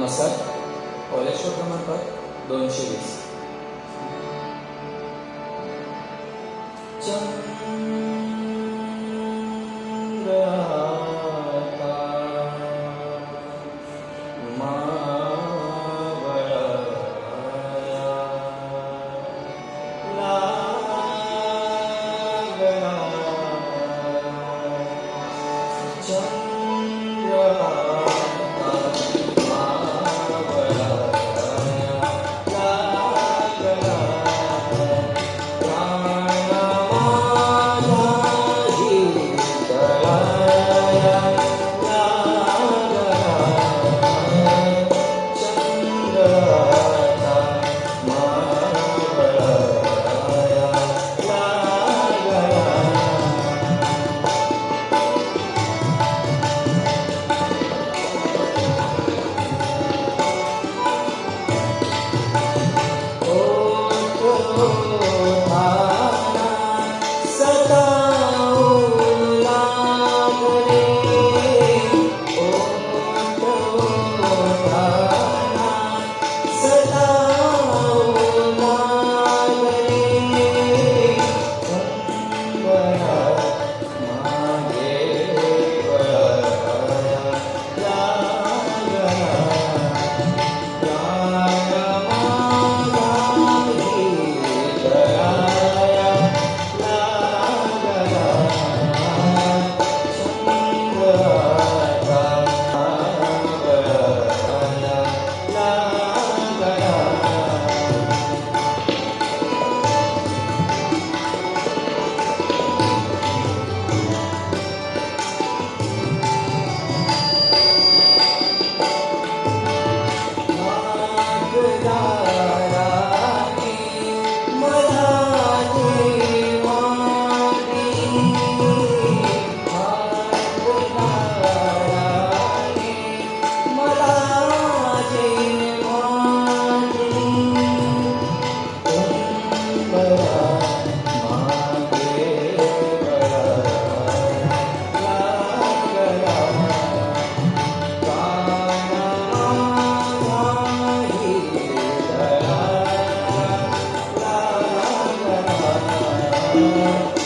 नमस्कार कॉलेज क्रमांक दोनशे वीस चंद्र प्रिम्स प्रखी प्रट्शड Key Baba, Marai Krava Ba-